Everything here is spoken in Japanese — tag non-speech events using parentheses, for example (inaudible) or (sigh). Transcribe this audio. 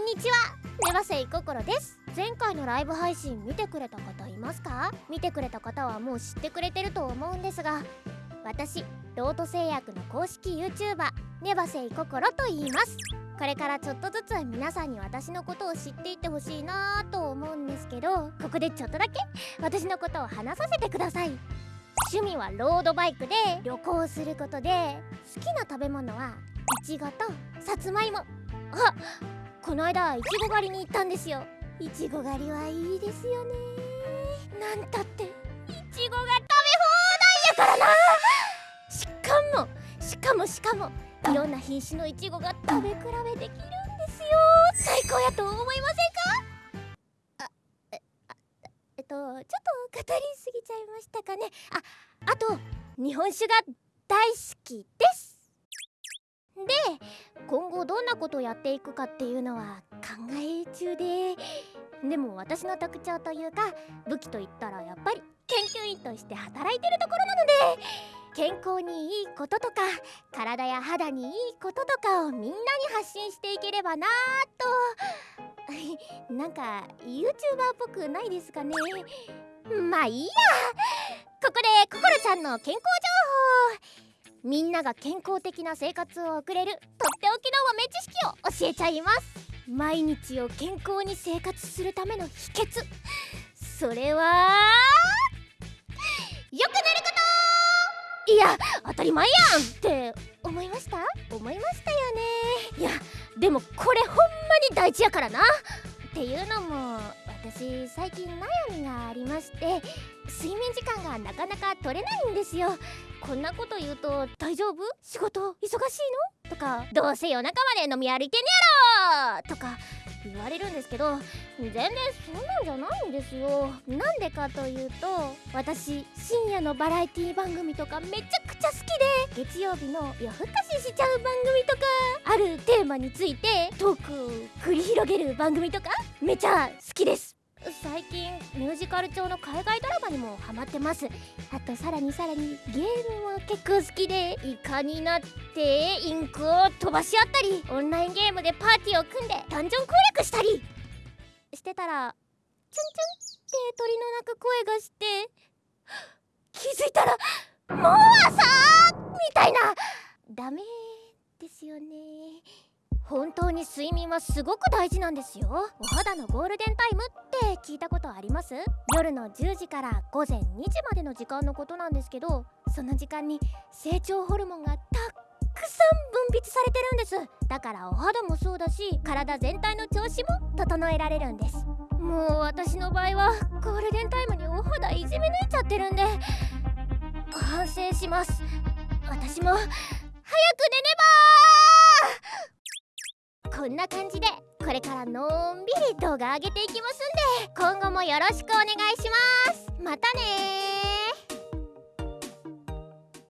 んにちは。ネバセイココロです。前回のライブ配信見てくれた方いますか？見てくれた方はもう知ってくれてると思うんですが私ロート製薬の公式 YouTuber ネバセイココロと言います。これからちょっとずつ皆さんに私のことを知っていってほしいなと思うんですけどここでちょっとだけ (laughs) 私のことを話させてください。趣味はロードバイクで旅行することで好きな食べ物はいちごとさつまいも。あこの間いちご狩りに行ったんですよ。いちご狩りはいいですよね。なんたっていちごが食べ放題やからな。しかもしかもしかもいろんな品種のいちごが食べ比べできるんですよ。最高やと思いませんか？あえあえっとちょっと語りすぎちゃいましたかね。ああと日本酒が大好きです。後どんなことをやっていくかっていうのは考え中で。でも私の特徴というか武器といったらやっぱり研究員として働いてるところなので。健康にいいこととか体や肌にいいこととかをみんなに発信していければなと。(laughs) なんか YouTuber っぽくないですかね。まあいいや。ここでココロちゃんの健康情報みんなが健康的な生活を送れるとっておきの豆知識を教えちゃいます。毎日を健康に生活するための秘訣。それはよく寝ること。いや当たり前やんって思いました？思いましたよね。いやでもこれほんまに大事やからな。っていうのも私最近悩みがありまして睡眠時間がなかなか取れないんですよ。こんなこと言うと大丈夫？仕事忙しいの？とかどうせ夜中まで飲み歩いてんやろ！とか言われるんですけど全然そんなんじゃないんですよ。なんでかというと私深夜のバラエティ番組とかめちゃくちゃ好きで月曜日の夜更かししちゃう番組とかあるテーマについてトークを繰り広げる番組とかめちゃ好きです。最近ミュージカル調の海外ドラマにもハマってます。あとさらにさらにゲームも結構好きでイカになってインクを飛ばし合ったりオンラインゲームでパーティーを組んでダンジョン攻略したり。してたらチュンチュンって鳥の鳴く声がして気づいたらもう朝みたいなダメですよね本当に睡眠はすごく大事なんですよ。お肌のゴールデンタイムって聞いたことあります？夜の10時から午前2時までの時間のことなんですけどその時間に成長ホルモンがたくさん分泌されてるんです。だからお肌もそうだし体全体の調子も整えられるんです。もう私の場合はゴールデンタイムにお肌いじめ抜いちゃってるんで反省します。私も早く寝ねばんな感じでこれからのんびり動画上げていきますんで今後もよろしくお願いします。またね